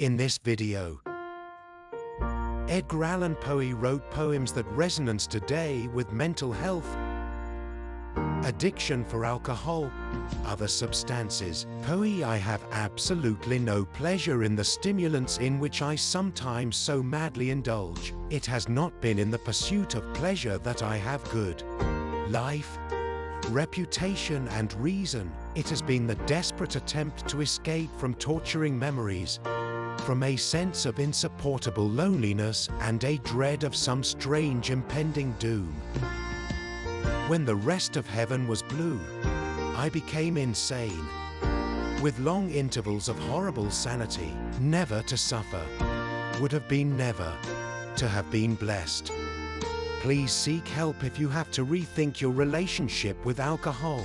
In this video, Edgar Allan Poe wrote poems that resonance today with mental health, addiction for alcohol, other substances. Poe I have absolutely no pleasure in the stimulants in which I sometimes so madly indulge. It has not been in the pursuit of pleasure that I have good life, reputation and reason. It has been the desperate attempt to escape from torturing memories, from a sense of insupportable loneliness and a dread of some strange impending doom. When the rest of heaven was blue, I became insane, with long intervals of horrible sanity, never to suffer, would have been never to have been blessed. Please seek help if you have to rethink your relationship with alcohol.